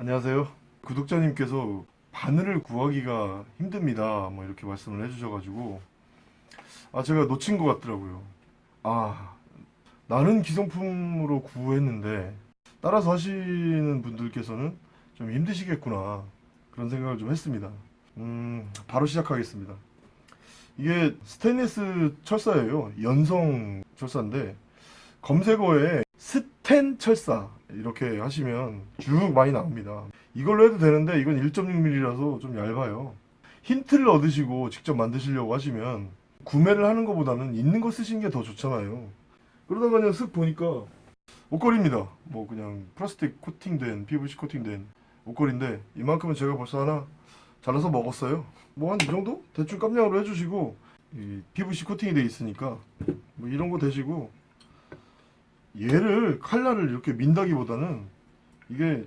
안녕하세요. 구독자님께서 바늘을 구하기가 힘듭니다. 뭐 이렇게 말씀을 해주셔가지고 아 제가 놓친 것 같더라고요. 아 나는 기성품으로 구했는데 따라서 하시는 분들께서는 좀 힘드시겠구나 그런 생각을 좀 했습니다. 음 바로 시작하겠습니다. 이게 스테인리스 철사예요. 연성 철사인데 검색어에 스 텐 철사 이렇게 하시면 쭉 많이 나옵니다. 이걸로 해도 되는데 이건 1.6mm라서 좀 얇아요. 힌트를 얻으시고 직접 만드시려고 하시면 구매를 하는 것보다는 있는 거 쓰시는 게 더 좋잖아요. 그러다가 그냥 쓱 보니까 옷걸이입니다. 뭐 그냥 플라스틱 코팅된 PVC 코팅된 옷걸이인데 이만큼은 제가 벌써 하나 잘라서 먹었어요. 뭐 한 이 정도 대충 깜냥으로 해주시고 이 PVC 코팅이 돼 있으니까 뭐 이런 거 대시고 얘를 칼날을 이렇게 민다기보다는 이게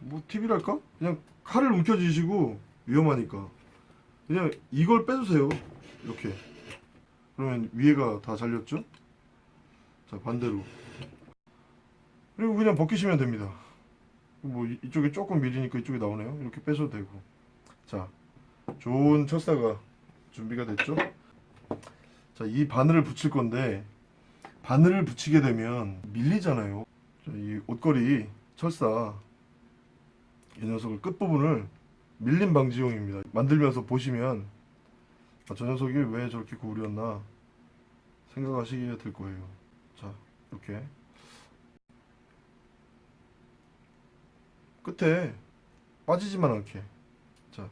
뭐 팁이랄까? 그냥 칼을 움켜쥐시고 위험하니까. 그냥 이걸 빼주세요. 이렇게. 그러면 위에가 다 잘렸죠? 자 반대로. 그리고 그냥 벗기시면 됩니다. 뭐 이- 이쪽에 조금 밀리니까 이쪽에 나오네요. 이렇게 빼셔도 되고. 자 좋은 철사가 준비가 됐죠? 자 이 바늘을 붙일 건데 바늘을 붙이게 되면 밀리잖아요. 자, 이 옷걸이 철사 이 녀석을 끝부분을 밀림 방지용입니다. 만들면서 보시면 아, 저 녀석이 왜 저렇게 구부렸나 생각하시게 될 거예요. 자 이렇게. 끝에 빠지지만 않게. 자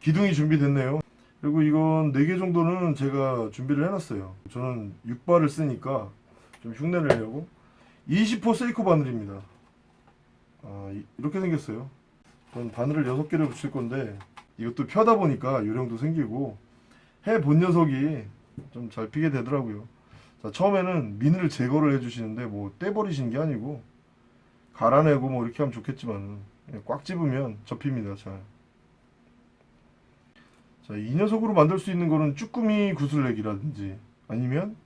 기둥이 준비됐네요 그리고 이건 4개 정도는 제가 준비를 해놨어요. 저는 6발을 쓰니까 좀 흉내를 내려고. 20호 세이코 바늘입니다. 아, 이- 이렇게 생겼어요. 전 바늘을 6개를 붙일 건데 이것도 펴다 보니까 요령도 생기고 해 본 녀석이 좀 잘 피게 되더라고요. 자 처음에는 미늘 제거를 해주시는데 뭐 떼버리시는 게 아니고 갈아내고 뭐 이렇게 하면 좋겠지만 꽉 집으면 접힙니다 잘 자, 이 녀석으로 만들 수 있는 거는 쭈꾸미 구슬렉이라든지 아니면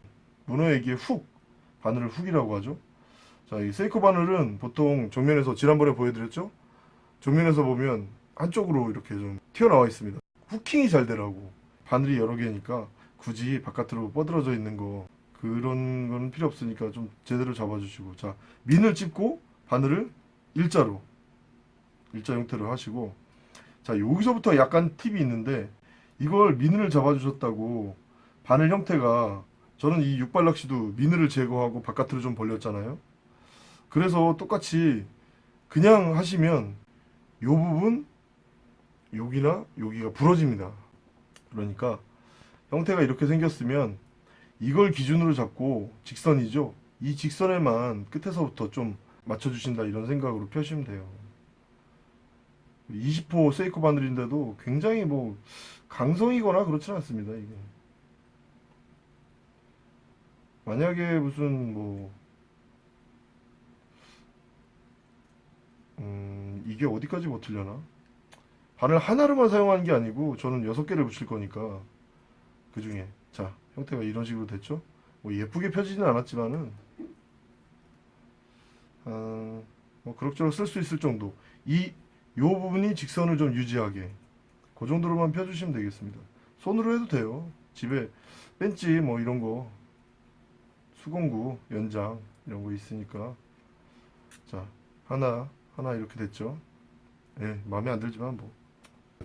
문어에게 훅, 바늘을 훅이라고 하죠. 자, 이 세이코 바늘은 보통 정면에서 지난번에 보여드렸죠? 정면에서 보면 한쪽으로 이렇게 좀 튀어나와 있습니다. 후킹이 잘 되라고. 바늘이 여러 개니까 굳이 바깥으로 뻗어져 있는 거 그런 건 필요 없으니까 좀 제대로 잡아주시고 자, 민을 찝고 바늘을 일자로 일자 형태로 하시고 자, 여기서부터 약간 팁이 있는데 이걸 미늘을 잡아주셨다고 바늘 형태가 저는 이 육발 낚시도 미늘을 제거하고 바깥으로 좀 벌렸잖아요. 그래서 똑같이 그냥 하시면 요 부분 여기나 여기가 부러집니다. 그러니까 형태가 이렇게 생겼으면 이걸 기준으로 잡고 직선이죠. 이 직선에만 끝에서부터 좀 맞춰주신다 이런 생각으로 펴시면 돼요. 20호 세이코 바늘인데도 굉장히 뭐 강성이거나 그렇진 않습니다 이게. 만약에 무슨 뭐 음, 이게 어디까지 버틸려나? 바늘 하나로만 사용하는 게 아니고 저는 여섯 개를 붙일 거니까 그 중에. 자 형태가 이런 식으로 됐죠? 뭐 예쁘게 펴지는 않았지만은 아, 뭐 그럭저럭 쓸 수 있을 정도. 이 요 부분이 직선을 좀 유지하게 그 정도로만 펴주시면 되겠습니다. 손으로 해도 돼요. 집에 벤치 뭐 이런 거 수공구 연장 이런 거 있으니까 자 하나 하나 이렇게 됐죠. 예 마음에 안 들지만 뭐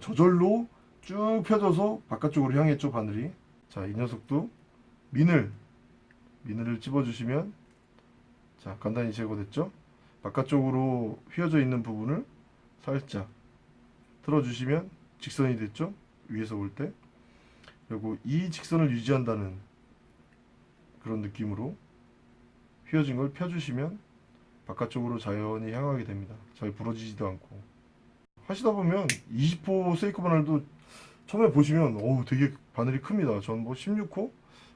저절로 쭉 펴져서 바깥쪽으로 향했죠 바늘이. 자 이 녀석도 미늘 미늘을 집어주시면 자 간단히 제거됐죠. 바깥쪽으로 휘어져 있는 부분을 살짝 틀어주시면 직선이 됐죠 위에서 볼 때 그리고 이 직선을 유지한다는 그런 느낌으로 휘어진 걸 펴주시면 바깥쪽으로 자연히 향하게 됩니다 잘 부러지지도 않고 하시다 보면 20호 세이코 바늘도 처음에 보시면 어우 되게 바늘이 큽니다 전 뭐 16호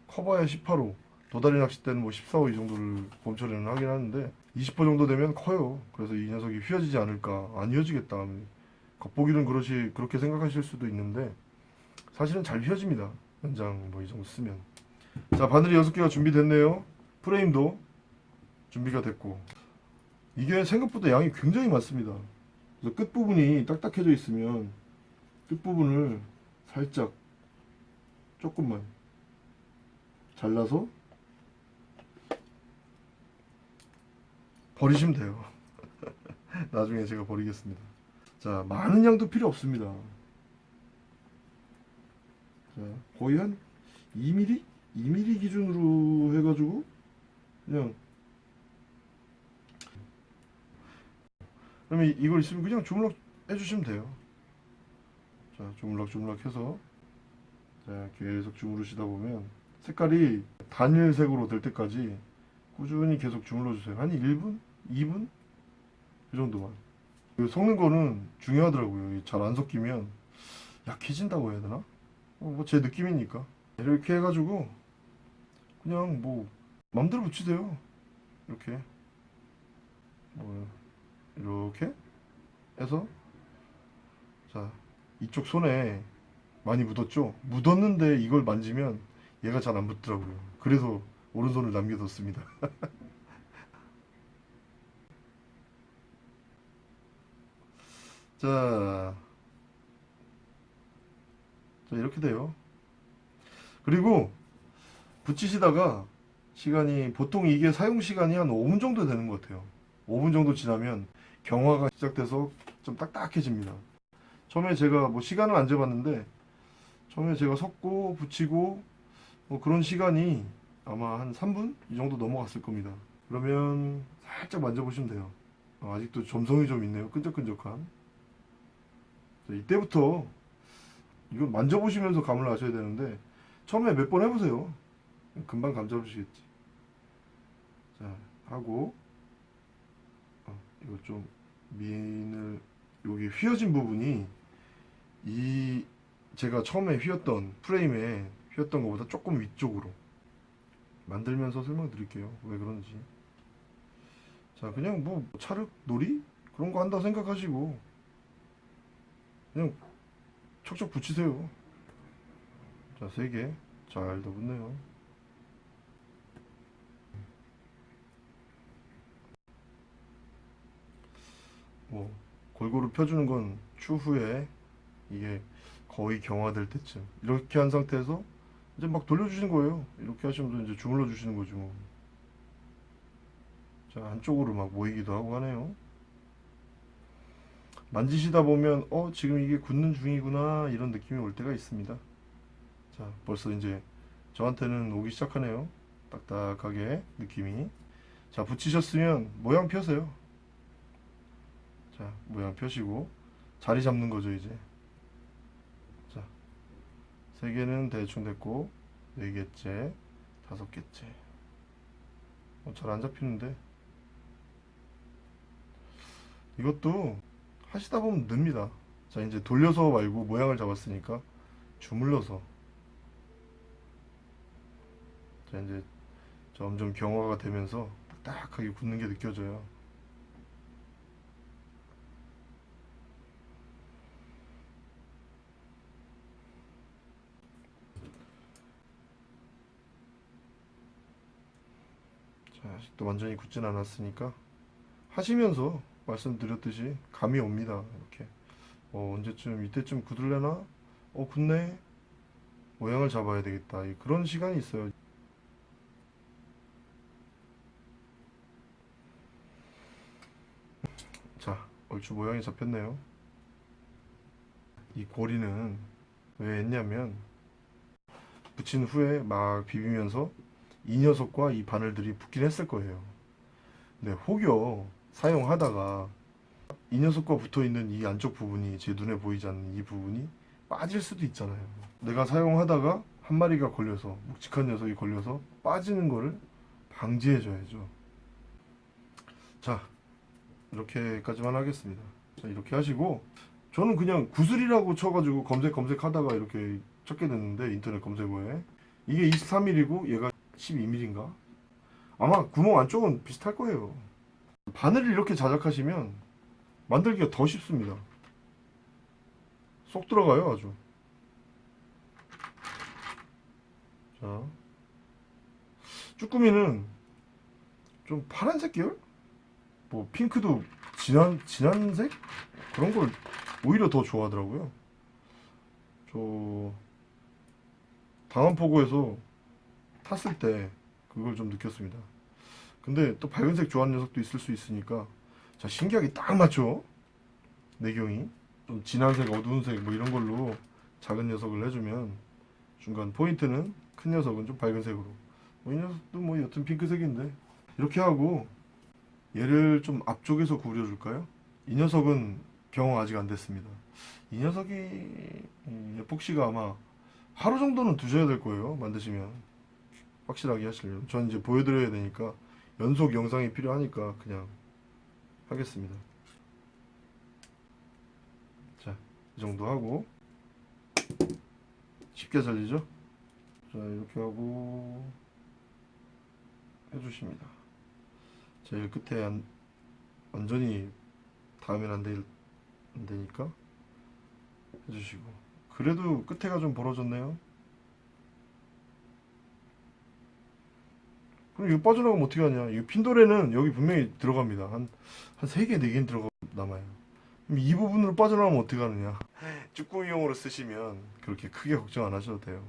커봐야 18호 도다리 낚시 때는 뭐 14호 이 정도를 봄철에는 하긴 하는데 20호 정도 되면 커요. 그래서 이 녀석이 휘어지지 않을까. 안 휘어지겠다. 겉보기는 그렇지 그렇게 생각하실 수도 있는데 사실은 잘 휘어집니다. 연장 뭐 이 정도 쓰면. 자 바늘이 6개가 준비됐네요. 프레임도 준비가 됐고 이게 생각보다 양이 굉장히 많습니다. 그래서 끝부분이 딱딱해져 있으면 끝부분을 살짝 조금만 잘라서 버리시면 돼요. 나중에 제가 버리겠습니다. 자, 많은 양도 필요 없습니다. 자, 거의 한 2mm? 2mm 기준으로 해가지고 그냥 그러면 이걸 있으면 그냥 주물럭 해주시면 돼요. 자, 주물럭 주물럭 해서 자, 계속 주무르시다 보면 색깔이 단일색으로 될 때까지 꾸준히 계속 주물러 주세요. 한 1분? 2분? 그 정도만. 그 섞는 거는 중요하더라고요. 잘 안 섞이면 약해진다고 해야 되나? 어, 뭐제 느낌이니까. 이렇게 해가지고 그냥 뭐 맘대로 붙이세요. 이렇게. 뭐 이렇게 해서 자 이쪽 손에 많이 묻었죠? 묻었는데 이걸 만지면 얘가 잘 안 붙더라고요. 그래서 오른손을 남겨뒀습니다. 자, 자 이렇게 돼요. 그리고 붙이시다가 시간이 보통 이게 사용 시간이 한 5분 정도 되는 것 같아요. 5분 정도 지나면 경화가 시작돼서 좀 딱딱해집니다. 처음에 제가 뭐 시간을 안 재봤는데 처음에 제가 섞고 붙이고 뭐 그런 시간이 아마 한 3분 이 정도 넘어갔을 겁니다. 그러면 살짝 만져보시면 돼요. 어, 아직도 점성이 좀 있네요. 끈적끈적한. 자, 이때부터 이거 만져보시면서 감을 아셔야 되는데 처음에 몇 번 해보세요. 금방 감 잡으시겠지. 자 하고 어, 이거 좀 민을 여기 휘어진 부분이 이 제가 처음에 휘었던 프레임에 휘었던 것보다 조금 위쪽으로 만들면서 설명드릴게요 왜 그런지 자 그냥 뭐 찰흙 놀이 그런 거 한다 생각하시고 그냥 척척 붙이세요. 자세 개. 잘 더 붙네요. 뭐 골고루 펴주는 건 추후에 이게 거의 경화될 때쯤. 이렇게 한 상태에서 이제 막 돌려주시는 거예요. 이렇게 하시면서 이제 주물러 주시는 거죠 뭐. 자 한쪽으로 막 모이기도 하고 하네요 만지시다 보면 어 지금 이게 굳는 중이구나 이런 느낌이 올 때가 있습니다. 자 벌써 이제 저한테는 오기 시작하네요. 딱딱하게 느낌이. 자 붙이셨으면 모양 펴세요. 자 모양 펴시고 자리 잡는 거죠 이제. 자세 개는 대충 됐고 네 개째 다섯 개째. 어, 잘 안 잡히는데. 이것도 하시다 보면 늡니다. 자 이제 돌려서 말고 모양을 잡았으니까 주물러서. 자 이제 점점 경화가 되면서 딱딱하게 굳는 게 느껴져요. 자, 아직도 완전히 굳진 않았으니까 하시면서 말씀드렸듯이 감이 옵니다. 이렇게 어, 언제쯤 이때쯤 굳을래나? 어 굳네. 모양을 잡아야 되겠다. 이- 그런 시간이 있어요. 자, 얼추 모양이 잡혔네요. 이 고리는 왜 했냐면 붙인 후에 막 비비면서 이 녀석과 이 바늘들이 붙긴 했을 거예요. 근데 혹여 사용하다가 이 녀석과 붙어 있는 이 안쪽 부분이 제 눈에 보이지 않는 이 부분이 빠질 수도 있잖아요. 내가 사용하다가 한 마리가 걸려서 묵직한 녀석이 걸려서 빠지는 거를 방지해 줘야죠. 자, 이렇게까지만 하겠습니다. 자, 이렇게 하시고 저는 그냥 구슬이라고 쳐가지고 검색 검색하다가 이렇게 찾게 됐는데 인터넷 검색어에 이게 23mm고 얘가 12mm인가? 아마 구멍 안쪽은 비슷할 거예요. 바늘을 이렇게 자작하시면 만들기가 더 쉽습니다. 쏙 들어가요, 아주. 자, 쭈꾸미는 좀 파란색 계열? 뭐 핑크도 진한 진한 색 그런 걸 오히려 더 좋아하더라고요. 저 당한포구에서 탔을 때 그걸 좀 느꼈습니다. 근데 또 밝은색 좋아하는 녀석도 있을 수 있으니까 자 신기하게 딱 맞죠? 내경이 좀 진한색, 어두운색 뭐 이런 걸로 작은 녀석을 해주면 중간 포인트는 큰 녀석은 좀 밝은색으로 뭐 이 녀석도 뭐 여튼 핑크색인데 이렇게 하고 얘를 좀 앞쪽에서 구려줄까요? 이 녀석은 경험 아직 안 됐습니다. 이 녀석이 이 에폭시가 아마 하루 정도는 두셔야 될 거예요. 만드시면 확실하게 하시려면 전 이제 보여드려야 되니까 연속 영상이 필요하니까 그냥 하겠습니다. 자, 이 정도 하고 쉽게 잘리죠? 자, 이렇게 하고 해주십니다. 제일 끝에 안, 완전히 닿으면 안, 되, 안 되니까 해주시고 그래도 끝에가 좀 벌어졌네요. 그럼 이거 빠져나가면 어떻게 하냐? 이 핀도레는 여기 분명히 들어갑니다. 한, 한 3개, 4개는 들어가, 남아요. 그럼 이 부분으로 빠져나가면 어떻게 하느냐? 쭈꾸미용으로 쓰시면 그렇게 크게 걱정 안 하셔도 돼요.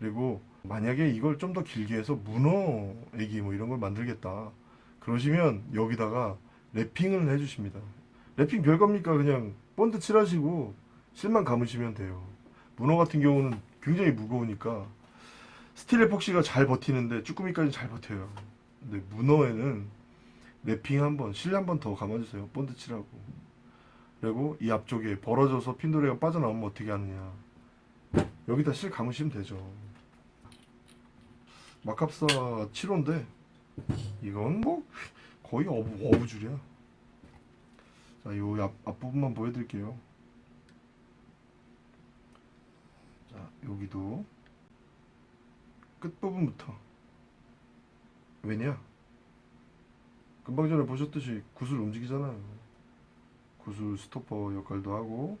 그리고 만약에 이걸 좀 더 길게 해서 문어 애기 뭐 이런 걸 만들겠다. 그러시면 여기다가 wrapping을 해주십니다. 랩핑 별겁니까? 그냥 본드 칠하시고 실만 감으시면 돼요. 문어 같은 경우는 굉장히 무거우니까 스틸 에폭시가 잘 버티는데 쭈꾸미까지 잘 버텨요. 근데 문어에는 wrapping 한번, 실한번 더 감아주세요. 본드 칠하고. 그리고 이 앞쪽에 벌어져서 핀도레가 빠져나오면 어떻게 하느냐. 여기다 실 감으시면 되죠. 마캅사 7호인데 이건 뭐 거의 어부, 어부줄이야. 자, 요 앞, 앞부분만 보여드릴게요. 자, 여기도 끝부분부터 왜냐? 금방 전에 보셨듯이 구슬 움직이잖아요. 구슬 스토퍼 역할도 하고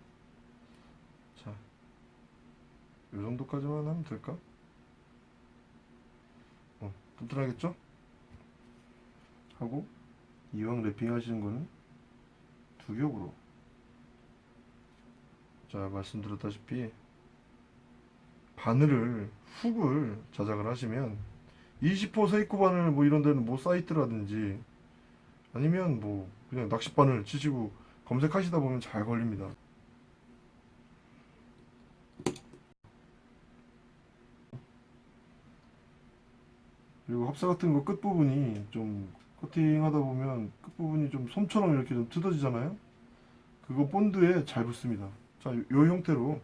자, 요 정도까지만 하면 될까? 어, 튼튼하겠죠? 하고 이왕 랩핑 하시는 거는 두 겹으로 자 말씀드렸다시피 바늘을 훅을 자작을 하시면 20호 세이코 바늘 뭐 이런 데는 뭐 사이트라든지 아니면 뭐 그냥 낚싯바늘 치시고 검색하시다 보면 잘 걸립니다. 그리고 합사 같은 거 끝부분이 좀 코팅하다 보면 끝부분이 좀 솜처럼 이렇게 좀 뜯어지잖아요? 그거 본드에 잘 붙습니다. 자, 요, 요 형태로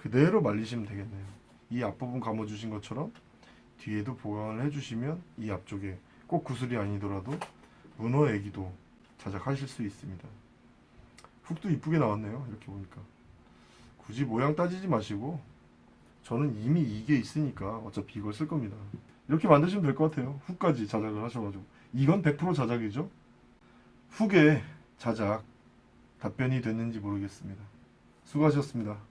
그대로 말리시면 되겠네요. 이 앞부분 감아 주신 것처럼 뒤에도 보강을 해주시면 이 앞쪽에 꼭 구슬이 아니더라도 문어 애기도 자작하실 수 있습니다. 훅도 이쁘게 나왔네요 이렇게 보니까. 굳이 모양 따지지 마시고 저는 이미 이게 있으니까 어차피 이걸 쓸 겁니다. 이렇게 만드시면 될 것 같아요. 훅까지 자작을 하셔가지고. 이건 100% 자작이죠? 훅의 자작 답변이 됐는지 모르겠습니다. 수고하셨습니다